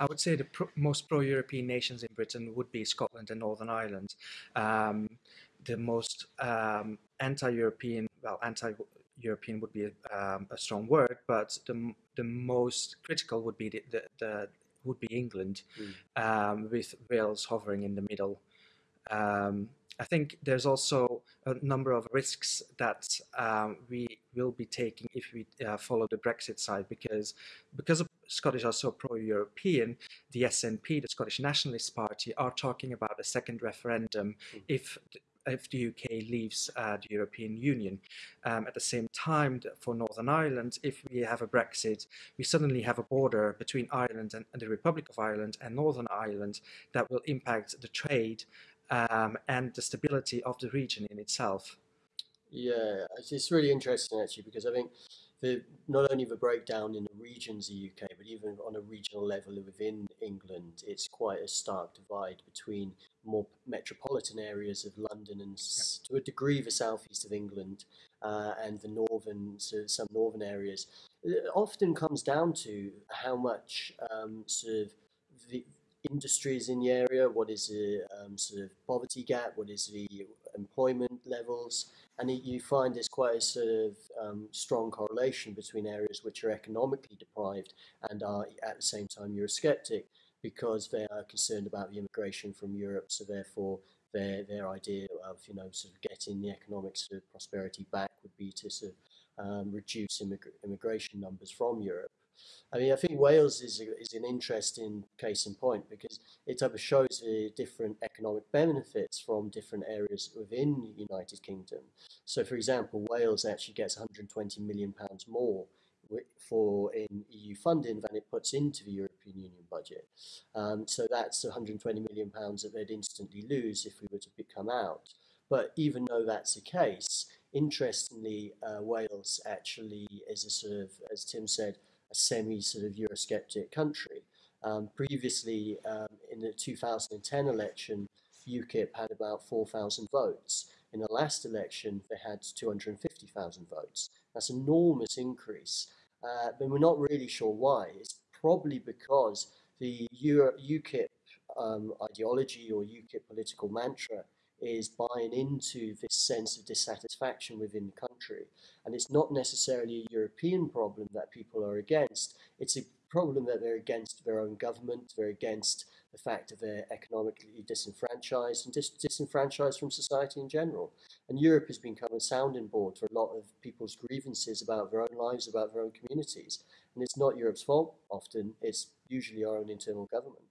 I would say the pro most pro-European nations in Britain would be Scotland and Northern Ireland. Um, the most um, anti-European, well, anti-European would be a, um, a, strong word, but the the most critical would be the, the, the would be England, mm. with Wales hovering in the middle. Um, I think there's also a number of risks that um, we will be taking if we uh, follow the Brexit side because because Scottish are so pro-European, the SNP, the Scottish Nationalist Party, are talking about a second referendum mm. if if the UK leaves uh, the European Union. Um, at the same time, for Northern Ireland, if we have a Brexit, we suddenly have a border between Ireland and, and the Republic of Ireland and Northern Ireland that will impact the trade um, and the stability of the region in itself. Yeah, it's really interesting actually because I think the not only the breakdown in the regions of the UK, but even on a regional level within England, it's quite a stark divide between more metropolitan areas of London and yep. to a degree the southeast of England uh, and the northern, so some northern areas. It often comes down to how much um, sort of the industries in the area, what is the um, sort of poverty gap, what is the employment levels, and it, you find there's quite a sort of um, strong correlation between areas which are economically deprived and are at the same time Eurosceptic because they are concerned about the immigration from Europe, so therefore their their idea of you know sort of getting the economic sort of prosperity back would be to sort of um, reduce immig immigration numbers from Europe. I mean, I think Wales is, a, is an interesting case in point because it shows the different economic benefits from different areas within the United Kingdom. So, for example, Wales actually gets 120 million pounds more for in EU funding than it puts into the European Union budget. Um, so that's 120 million pounds that they'd instantly lose if we were to come out. But even though that's the case, interestingly, uh, Wales actually is a sort of, as Tim said, a semi sort of Eurosceptic country. Um, previously, um, in the 2010 election, UKIP had about 4,000 votes. In the last election, they had 250,000 votes. That's an enormous increase, uh, but we're not really sure why. It's probably because the Euro UKIP um, ideology or UKIP political mantra is buying into this sense of dissatisfaction within the country. And it's not necessarily a European problem that people are against, it's a problem that they're against their own government, they're against the fact that they're economically disenfranchised and dis disenfranchised from society in general. And Europe has become a sounding board for a lot of people's grievances about their own lives, about their own communities. And it's not Europe's fault often, it's usually our own internal government.